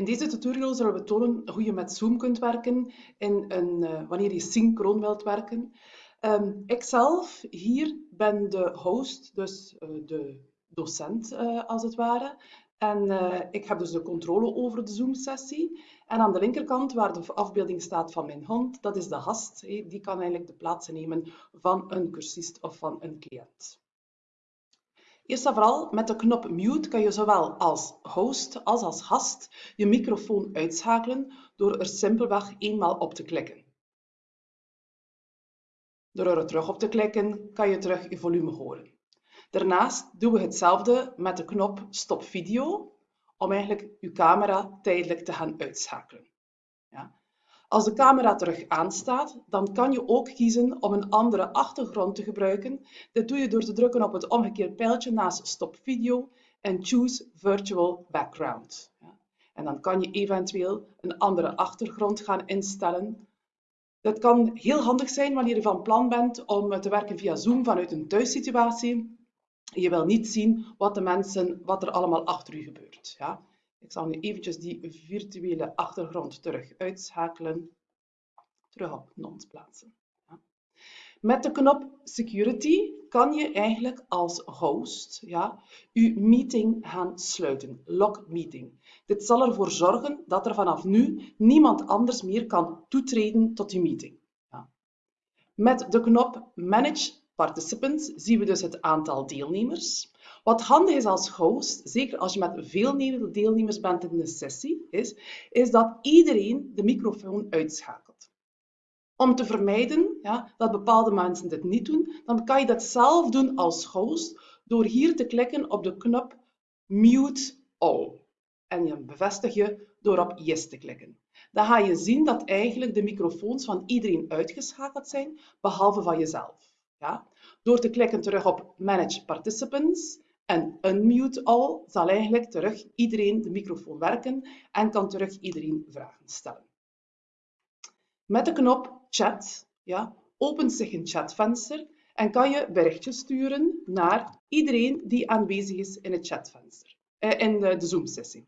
In deze tutorial zullen we tonen hoe je met Zoom kunt werken een, uh, wanneer je synchroon wilt werken. Um, ikzelf hier ben de host, dus uh, de docent uh, als het ware. En ik heb dus de controle over de Zoom-sessie. En aan de linkerkant, waar de afbeelding staat van mijn hond, dat is de gast. Die kan eigenlijk de plaats nemen van een cursist of van een cliënt. Eerst en vooral, met de knop mute kan je zowel als host als als gast je microfoon uitschakelen door er simpelweg eenmaal op te klikken. Door er terug op te klikken kan je terug je volume horen. Daarnaast doen we hetzelfde met de knop stop video om eigenlijk je camera tijdelijk te gaan uitschakelen. Ja. Als de camera terug aanstaat, dan kan je ook kiezen om een andere achtergrond te gebruiken. Dit doe je door te drukken op het omgekeerde pijltje naast Stop Video en Choose Virtual Background. En dan kan je eventueel een andere achtergrond gaan instellen. Dat kan heel handig zijn wanneer je van plan bent om te werken via Zoom vanuit een thuissituatie. Je wil niet zien wat de mensen, wat er allemaal achter u gebeurt. Ja? Ik zal nu eventjes die virtuele achtergrond terug uitschakelen. Terug op nons plaatsen. Ja. Met de knop Security kan je eigenlijk als host ja, je meeting gaan sluiten. Lock meeting. Dit zal ervoor zorgen dat er vanaf nu niemand anders meer kan toetreden tot je meeting. Ja. Met de knop Manage Participants zien we dus het aantal deelnemers. Wat handig is als host, zeker als je met veel deelnemers bent in een sessie, is, is dat iedereen de microfoon uitschakelt. Om te vermijden ja, dat bepaalde mensen dit niet doen, dan kan je dat zelf doen als host door hier te klikken op de knop Mute All. En je bevestig je door op Yes te klikken. Dan ga je zien dat eigenlijk de microfoons van iedereen uitgeschakeld zijn, behalve van jezelf. Ja? Door te klikken terug op Manage Participants en unmute all zal eigenlijk terug iedereen de microfoon werken en kan terug iedereen vragen stellen. Met de knop chat ja, opent zich een chatvenster en kan je berichtjes sturen naar iedereen die aanwezig is in het chatvenster, eh, in de, Zoom-sessie.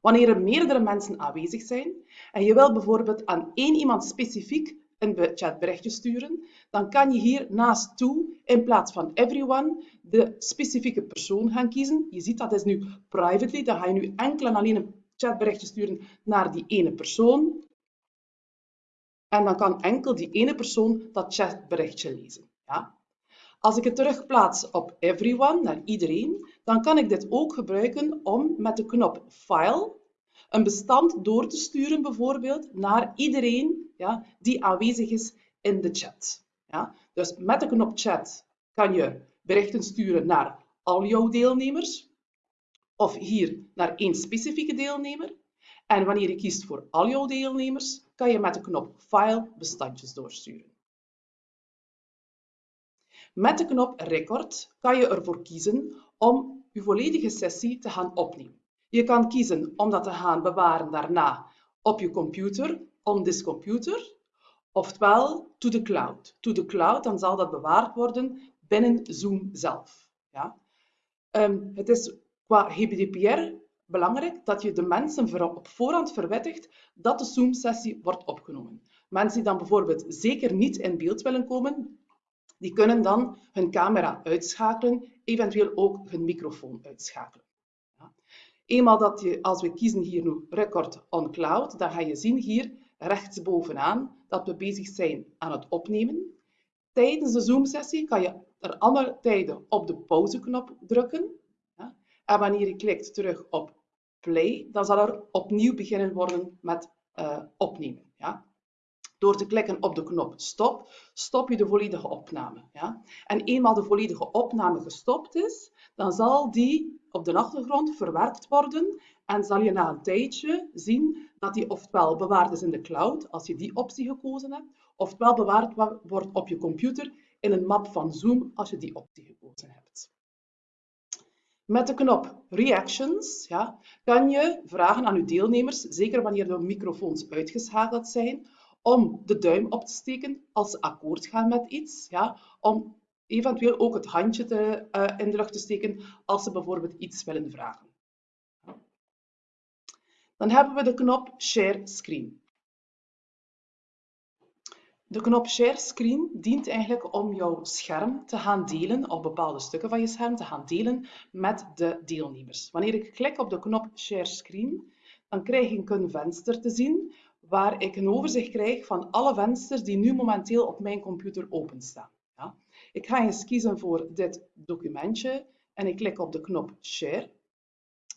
Wanneer er meerdere mensen aanwezig zijn en je wil bijvoorbeeld aan één iemand specifiek een chatberichtje sturen, dan kan je hier naast toe in plaats van everyone de specifieke persoon gaan kiezen. Je ziet dat is nu privately, dan ga je nu enkel en alleen een chatberichtje sturen naar die ene persoon. En dan kan enkel die ene persoon dat chatberichtje lezen. Ja? Als ik het terugplaats op everyone, naar iedereen, dan kan ik dit ook gebruiken om met de knop File een bestand door te sturen bijvoorbeeld naar iedereen ja, die aanwezig is in de chat. Ja. Dus met de knop chat kan je berichten sturen naar al jouw deelnemers of hier naar één specifieke deelnemer. En wanneer je kiest voor al jouw deelnemers, kan je met de knop File bestandjes doorsturen. Met de knop Record kan je ervoor kiezen om je volledige sessie te gaan opnemen. Je kan kiezen om dat te gaan bewaren daarna op je computer, on this computer, oftewel to the cloud. To the cloud, dan zal dat bewaard worden binnen Zoom zelf. Ja? Um, het is qua GDPR belangrijk dat je de mensen op voorhand verwittigt dat de Zoom-sessie wordt opgenomen. Mensen die dan bijvoorbeeld zeker niet in beeld willen komen, die kunnen dan hun camera uitschakelen, eventueel ook hun microfoon uitschakelen. Eenmaal dat je, als we kiezen hier nu Record on Cloud, dan ga je zien hier rechtsbovenaan dat we bezig zijn aan het opnemen. Tijdens de Zoom-sessie kan je er alle tijden op de pauzeknop drukken. En wanneer je klikt terug op play, dan zal er opnieuw beginnen worden met uh, opnemen. Ja? Door te klikken op de knop stop, stop je de volledige opname. Ja? En eenmaal de volledige opname gestopt is, dan zal die op de achtergrond verwerkt worden en zal je na een tijdje zien dat die ofwel bewaard is in de cloud, als je die optie gekozen hebt, ofwel bewaard wordt op je computer in een map van Zoom, als je die optie gekozen hebt. Met de knop Reactions ja, kan je vragen aan je deelnemers, zeker wanneer de microfoons uitgeschakeld zijn, om de duim op te steken als ze akkoord gaan met iets, ja, om eventueel ook het handje te, uh, in de lucht te steken als ze bijvoorbeeld iets willen vragen. Dan hebben we de knop Share Screen. De knop Share Screen dient eigenlijk om jouw scherm te gaan delen, of bepaalde stukken van je scherm te gaan delen met de deelnemers. Wanneer ik klik op de knop Share Screen, dan krijg ik een venster te zien waar ik een overzicht krijg van alle vensters die nu momenteel op mijn computer openstaan. Ja. Ik ga eens kiezen voor dit documentje en ik klik op de knop Share.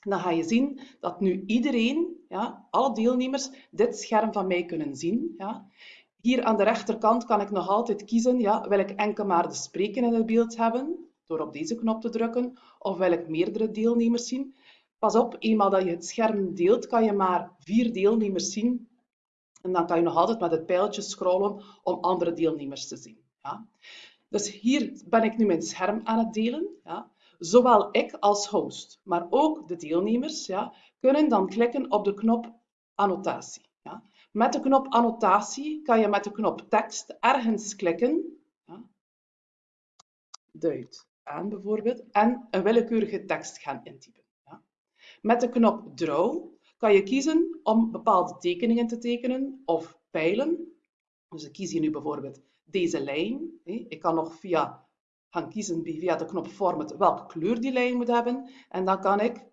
Dan ga je zien dat nu iedereen, ja, alle deelnemers, dit scherm van mij kunnen zien. Ja. Hier aan de rechterkant kan ik nog altijd kiezen, ja, wil ik enkel maar de spreker in het beeld hebben, door op deze knop te drukken, of wil ik meerdere deelnemers zien. Pas op, eenmaal dat je het scherm deelt, kan je maar vier deelnemers zien. En dan kan je nog altijd met het pijltje scrollen om andere deelnemers te zien. Ja. Dus hier ben ik nu mijn scherm aan het delen. Ja. Zowel ik als host, maar ook de deelnemers, ja, kunnen dan klikken op de knop annotatie. Ja. Met de knop annotatie kan je met de knop tekst ergens klikken. Ja. Duid aan bijvoorbeeld. En een willekeurige tekst gaan intypen. Ja. Met de knop draw kan je kiezen om bepaalde tekeningen te tekenen of pijlen. Dus ik kies hier nu bijvoorbeeld deze lijn. Ik kan nog via gaan kiezen via de knop Format welke kleur die lijn moet hebben. En dan kan ik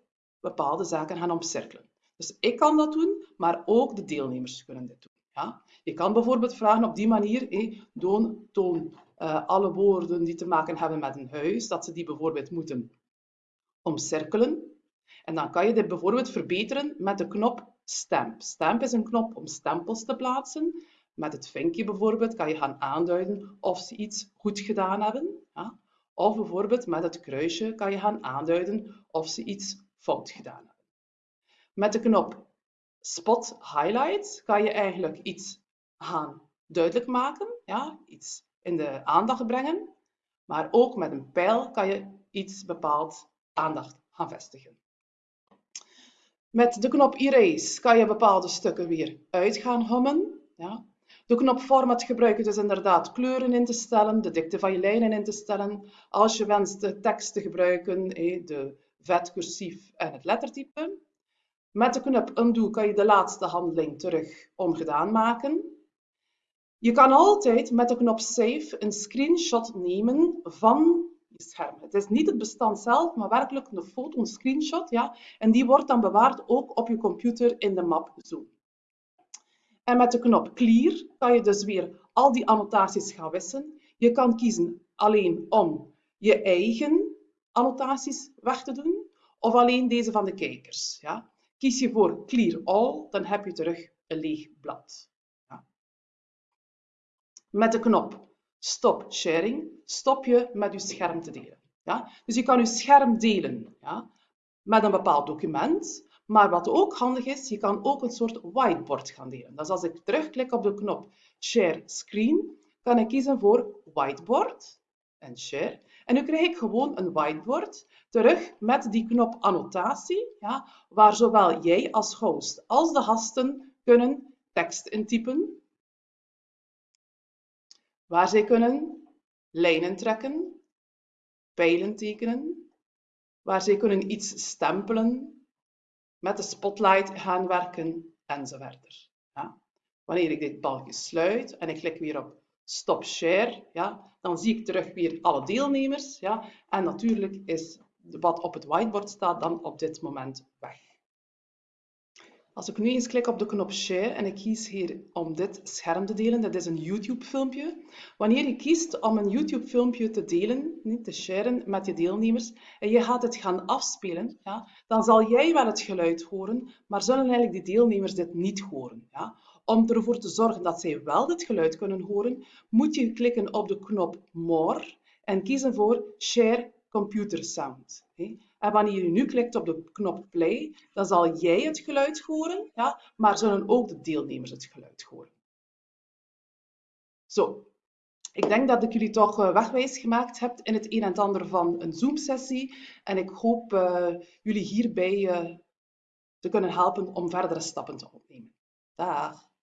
bepaalde zaken gaan omcirkelen. Dus ik kan dat doen, maar ook de deelnemers kunnen dit doen. Ja? Je kan bijvoorbeeld vragen op die manier, toon, uh, alle woorden die te maken hebben met een huis, dat ze die bijvoorbeeld moeten omcirkelen. En dan kan je dit bijvoorbeeld verbeteren met de knop Stamp. Stamp is een knop om stempels te plaatsen. Met het vinkje bijvoorbeeld kan je gaan aanduiden of ze iets goed gedaan hebben. Of bijvoorbeeld met het kruisje kan je gaan aanduiden of ze iets fout gedaan hebben. Met de knop Spot Highlight kan je eigenlijk iets gaan duidelijk maken, ja? iets in de aandacht brengen. Maar ook met een pijl kan je iets bepaald aandacht gaan vestigen. Met de knop Erase kan je bepaalde stukken weer uit gaan hommen. Ja. De knop Format gebruik je dus inderdaad kleuren in te stellen, de dikte van je lijnen in te stellen. Als je wenst de tekst te gebruiken, de vet, cursief en het lettertype. Met de knop Undo kan je de laatste handeling terug ongedaan maken. Je kan altijd met de knop Save een screenshot nemen van scherm. Het is niet het bestand zelf, maar werkelijk een foto, een screenshot. Ja? En die wordt dan bewaard ook op je computer in de map Zoom. En met de knop Clear kan je dus weer al die annotaties gaan wissen. Je kan kiezen alleen om je eigen annotaties weg te doen of alleen deze van de kijkers. Ja? Kies je voor Clear All, dan heb je terug een leeg blad. Ja. Met de knop Stop Sharing stop je met je scherm te delen. Ja? Dus je kan je scherm delen ja? met een bepaald document, maar wat ook handig is, je kan ook een soort whiteboard gaan delen. Dus als ik terugklik op de knop Share Screen, kan ik kiezen voor Whiteboard en Share. En nu krijg ik gewoon een whiteboard terug met die knop annotatie, ja, waar zowel jij als host als de gasten kunnen tekst intypen, waar zij kunnen lijnen trekken, pijlen tekenen, waar zij kunnen iets stempelen, met de spotlight gaan werken enzovoort. Ja. Wanneer ik dit balkje sluit en ik klik weer op Stop Share, ja, dan zie ik terug weer alle deelnemers. Ja, en natuurlijk is wat op het whiteboard staat dan op dit moment weg. Als ik nu eens klik op de knop Share en ik kies hier om dit scherm te delen, dat is een YouTube-filmpje. Wanneer je kiest om een YouTube-filmpje te delen, te sharen met je deelnemers, en je gaat het gaan afspelen, ja, dan zal jij wel het geluid horen, maar zullen eigenlijk de deelnemers dit niet horen. Ja. Om ervoor te zorgen dat zij wel dit geluid kunnen horen, moet je klikken op de knop More en kiezen voor Share Computer Sound. En wanneer je nu klikt op de knop play, dan zal jij het geluid horen, ja, maar zullen ook de deelnemers het geluid horen. Zo, ik denk dat ik jullie toch eh, wegwijs gemaakt heb in het een en ander van een Zoom-sessie. En ik hoop uh, jullie hierbij uh, te kunnen helpen om verdere stappen te ondernemen. Dag!